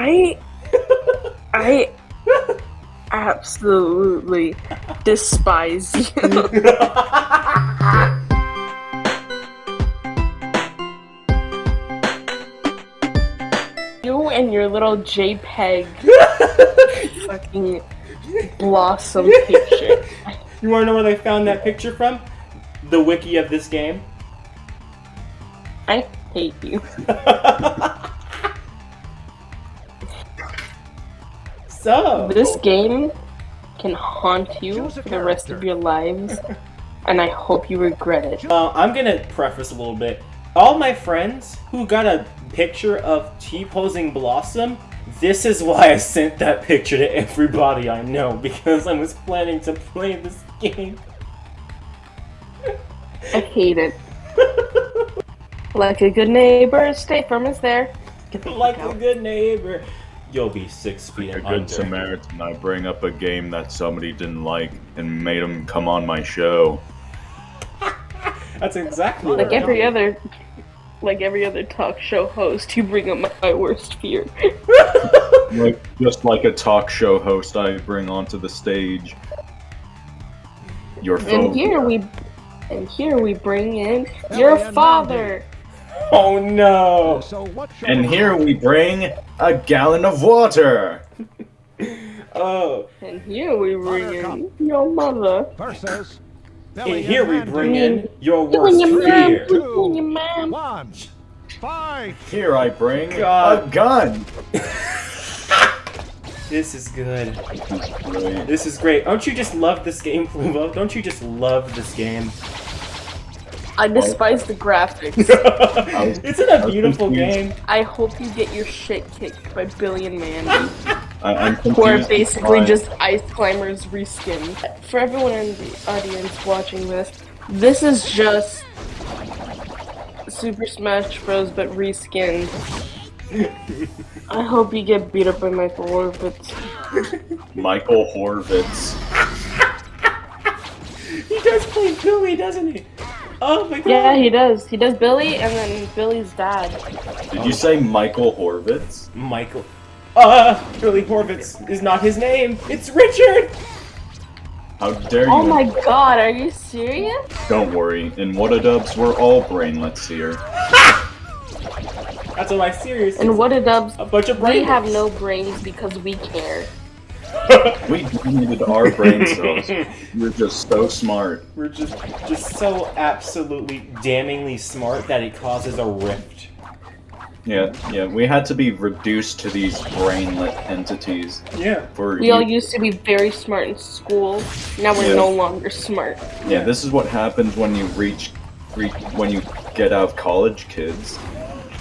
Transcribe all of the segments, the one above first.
I I absolutely despise you. you and your little JPEG fucking blossom picture. You wanna know where they found that picture from? The wiki of this game. I hate you. This game can haunt you for the rest of your lives, and I hope you regret it. Uh, I'm gonna preface a little bit. All my friends who got a picture of T-posing Blossom, this is why I sent that picture to everybody I know, because I was planning to play this game. I hate it. Like a good neighbor, State Farm is there. Like a good neighbor. You'll be six feet Like a under. good Samaritan, I bring up a game that somebody didn't like and made them come on my show. That's exactly what Like I'm every doing. other, like every other talk show host, you bring up my worst fear. Like, just like a talk show host, I bring onto the stage your And here we, and here we bring in your father. Oh no! So what shall And here we bring a gallon of water. Oh, And here we bring in your mother. versus and here we bring in your You worst and your mom. fear. You and your mom. One. Fight. Here I bring God. a gun. This is good. This is great. Don't you just love this game, Pluvo? Don't you just love this game? I despise the graphics. Isn't it a beautiful game? I hope you get your shit kicked by Billy and Mandy. I, I'm Who are basically just ice climbers reskinned. For everyone in the audience watching this, this is just Super Smash Bros. but reskinned. I hope you get beat up by Michael Orbit. Michael Horvitz. He does play Billy, doesn't he? Oh my god. Yeah, he does. He does Billy and then Billy's dad. Did you say Michael Horvitz? Michael. Uh, Billy Horvitz is not his name. It's Richard. How dare you? Oh my god, are you serious? Don't worry. In What-A-Dubs, we're all brainlets here. That's what my serious. And what a dubs. A bunch of We have no brains because we care. We needed our brain cells. You're just so smart. We're just, just so absolutely damningly smart that it causes a rift. Yeah, yeah. We had to be reduced to these brainlet entities Yeah. for We all used to be very smart in school. Now we're Yeah. no longer smart. Yeah, this is what happens when you reach, reach when you get out of college, kids.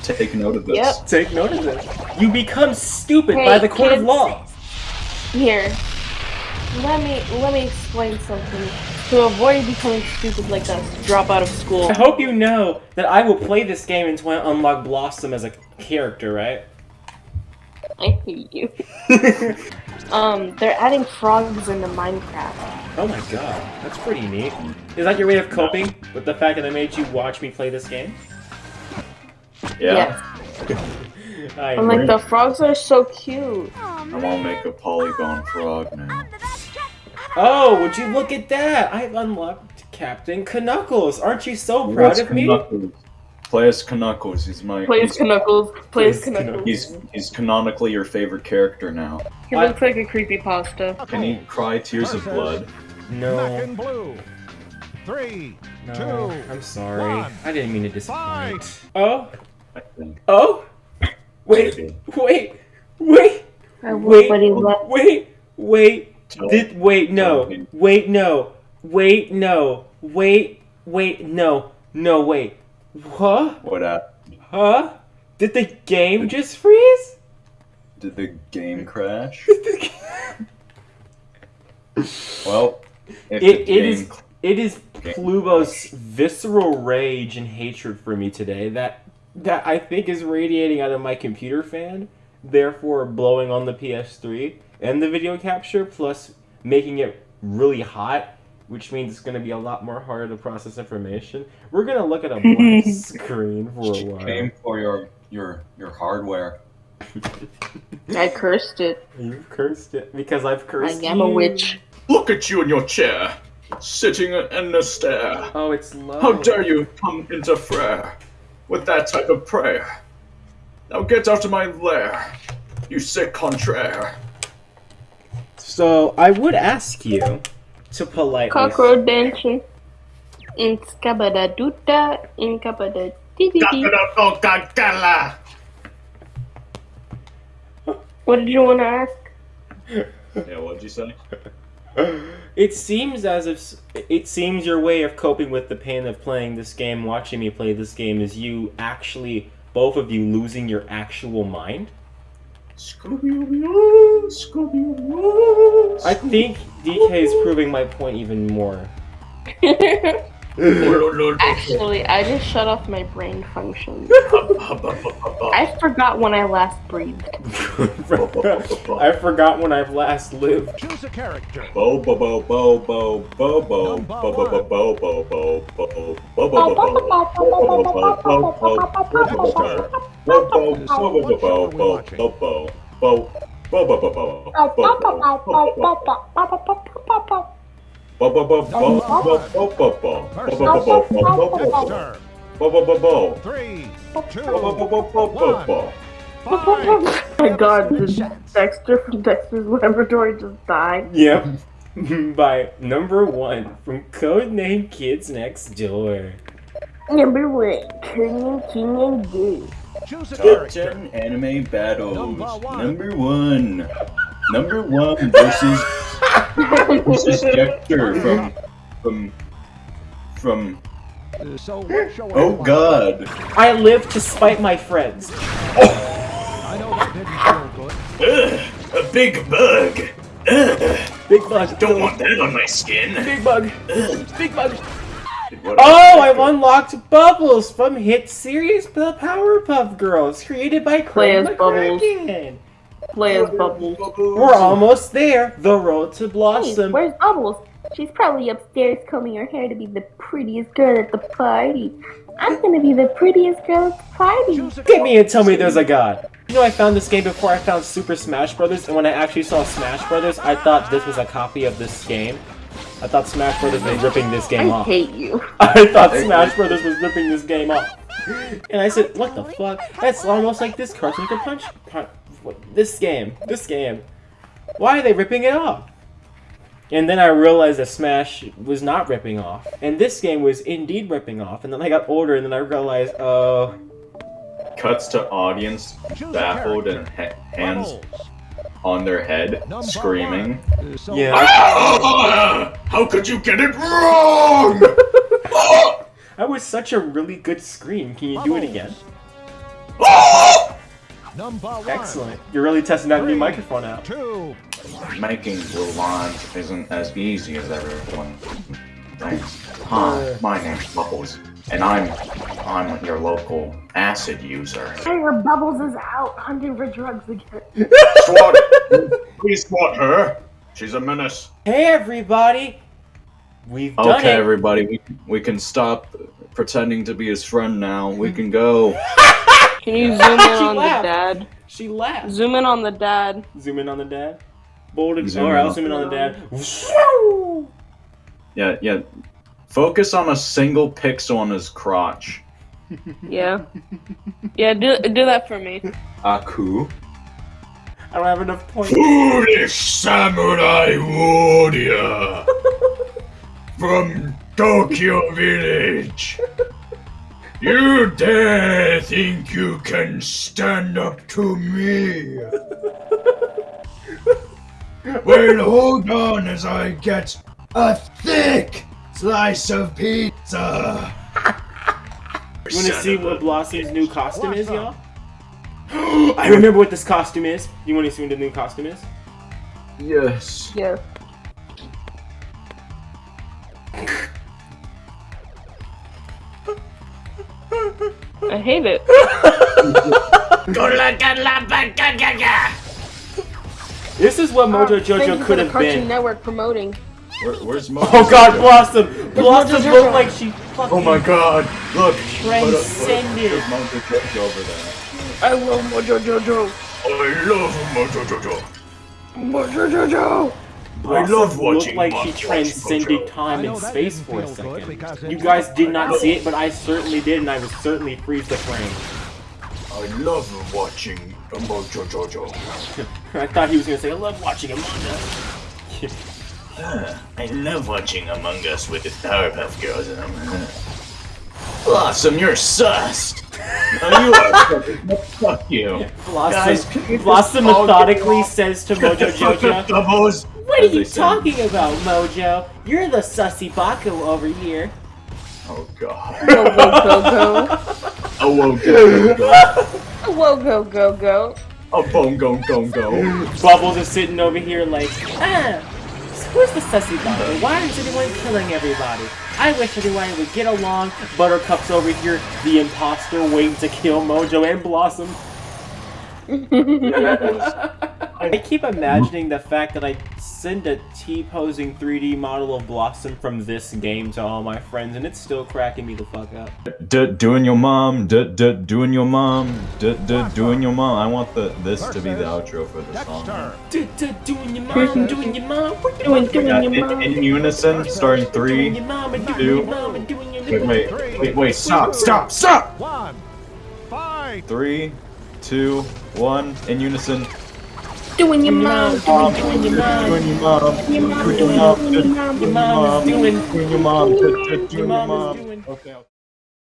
Take note of this. Yep. Take note of this. You become stupid Hey, by the court of law. Here, let me let me explain something. To avoid becoming stupid like us, drop out of school. I hope you know that I will play this game until I unlock Blossom as a character, right? I hate you. Um, they're adding frogs into Minecraft. Oh my god, that's pretty neat. Is that your way of coping with the fact that I made you watch me play this game? Yeah. I I'm like, the frogs are so cute. I want to make a polygon frog now. Oh, would you look at that? I've unlocked Captain Knuckles. Aren't you so proud Where's of me? Knuckles? Play as Knuckles. He's my. Plays he's, Knuckles. Plays Plays Knuckles. he's he's canonically your favorite character now. He looks like a creepy pasta. Can he cry tears of blood? Black No. and blue. Three. No, Two, I'm sorry. one. I didn't mean to disappoint. Fight. Oh, I think. oh, wait, wait, wait, I Wait. but he left. wait, wait. Did wait? No. Wait. No. Wait. No. Wait. Wait. No. No. Wait. Huh? What happened? Huh? Did the game just freeze? Did the game crash? Did the Well, if It- the it game is- It is Pluvo's visceral rage and hatred for me today that that I think is radiating out of my computer fan, therefore blowing on the PS3 and the video capture, plus making it really hot, which means it's going to be a lot more harder to process information. We're going to look at a black screen for a while. Aim for your your your hardware. I cursed it. You've cursed it because I've cursed. I cursed am a witch. Look at you in your chair, sitting in the stare. Oh, it's low. How dare you come into interfere with that type of prayer? Now get out of my lair, you sick contraire. So I would ask you to politely. Cockroach dancing. In skabada duta, in kabada dee What did you want to ask? Yeah, what'd you say? It seems as if it seems your way of coping with the pain of playing this game, watching me play this game, is you actually, both of you, losing your actual mind. Scooby-Doo, Scooby-Doo. I think DK is proving my point even more. Actually, I just shut off my brain function. I forgot when I last breathed. I forgot when I've last lived. Choose a character. Bo bo bo bo bo bo bo bo bo bo bo bo bo bo bo bo bo Dexter. Three, two, one. Oh my god, did Dexter from Dexter's Laboratory just died? Yep. By number one from Codename Kids Next Door. Number one, King King and Gay. Choose a Top character. 10 anime battles. Number one. Number one. Number one versus versus Dexter from from from So what show are Oh god. I live to spite my friends. I know that didn't feel good. Ugh, a big bug. Ugh, Big bug. don't want that on my skin. Big bug. Ugh. Big bug. Oh, I've unlocked Bubbles from hit series The Powerpuff Girls, created by Play Craig as Bubbles. McCracken. Bubbles. We're almost there. The road to Hey, blossom. where's Bubbles? She's probably upstairs combing her hair to be the prettiest girl at the party. I'm gonna be the prettiest girl at the party. Choose Get me and tell me there's a god. You know, I found this game before I found Super Smash Brothers, and when I actually saw Smash Brothers, I thought this was a copy of this game. I thought Smash Brothers was ripping this game I off. I hate you. I thought Smash Brothers was ripping this game off. And I said, what the fuck? That's almost like this Cartoon Network Punch. Punch what, this game. This game. Why are they ripping it off? And then I realized that Smash was not ripping off. And this game was indeed ripping off. And then I got older and then I realized, oh, Cuts to audience baffled and ha- hands on their head, Number screaming. one. Uh, So Yeah. Ah, How could you get it wrong? that was such a really good scream. Can you do it again? Number one. Excellent. You're really testing that new microphone out. Two. Making blue lines isn't as easy as everyone thinks. Hi, my name's Bubbles, and I'm I'm your local acid user. Her Bubbles is out hunting for drugs again. SWAT! Please SWAT her! She's a menace. Hey everybody! We've done Okay, it! everybody, we, we can stop pretending to be his friend now. We can go. Can you zoom in She on the dad? She laughed. Zoom in on the dad. Zoom in on the dad. Bold and Zoom Alright, in I'll on- zoom in on the dad. Yeah, yeah. Focus on a single pixel on his crotch. Yeah. Yeah, do do that for me. Aku. I don't have enough points. Foolish samurai warrior from Tokyo Village. You dare think you can stand up to me? well, hold on as I get a thick slice of pizza. You wanna see what Blossom's new costume is, y'all? I remember what this costume is. You wanna see what the new costume is? Yes. Yeah. I hate it. This is what oh, Mojo Thank Jojo could have been. Network promoting. Where, where's Mojo? Oh god, Blossom! Blossom looked like she fucking Oh my god! Look! transcended. There's Mojo Jojo over there. I love Mojo Jojo. I love Mojo Jojo. Mojo Jojo! I love watching Looked like she transcended Mojo. time and space for a second. You guys did not see it, but I certainly did, and I would certainly freeze the frame. I love watching Mojo Jojo. I thought he was gonna say, I love watching Among Us. I love watching Among Us with the Powerpuff Girls and I'm Blossom, you're sussed! No, you are. Fuck you. Blossom, Guys, can Blossom just all get methodically says to Mojo Jojo, Doubles. What are you they say. talking about, Mojo? You're the sussy Baku over here. Oh god. Go, go, go, go. Oh, whoa, go, go, go. Whoa, go, go, go. Oh, boom, go, go, go. Bubbles is sitting over here like, ah, who's the sussy Baku? Why is everyone killing everybody? I wish everyone would get along. Buttercup's over here, the imposter waiting to kill Mojo and Blossom. I keep imagining the fact that I send a T-posing 3D model of Blossom from this game to all my friends, and it's still cracking me the fuck up. D- doing your mom, d- d- doing your mom, d- d- doing your mom. I want the this to be the outro for the song. Dexter. Doing your mom, doing your mom, what you Doing, doing Yeah, your in, mom. in unison, starting doing three. your mom and doing two, your mom and doing your Wait, wait, Three. wait, wait! Stop! Stop! Stop! One. Fight. Three, two, one. In unison. Doing your mom. mom, doing your mom. Doing your mom. Your mom, Doing doing your mom. your mom. Your mom is doing. Doing your mom. d- d- Your Doing your mom mom. is doing. Okay.